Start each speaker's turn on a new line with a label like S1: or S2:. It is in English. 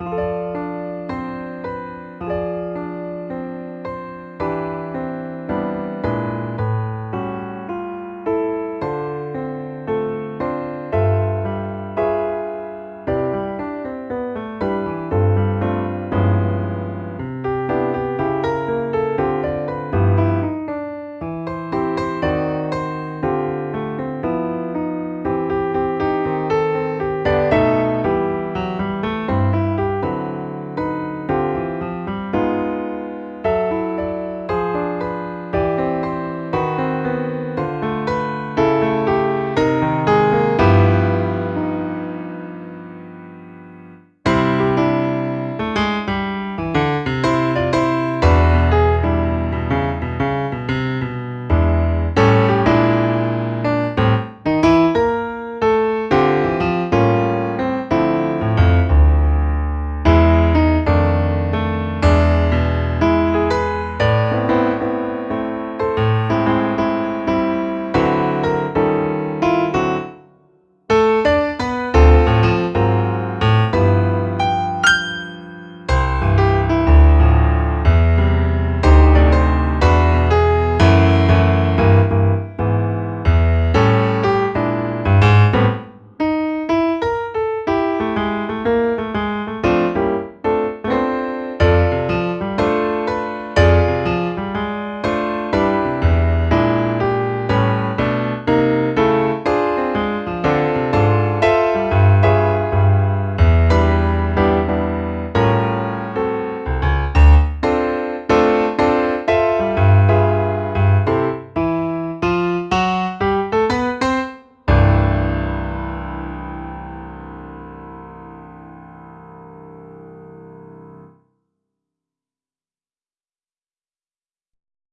S1: you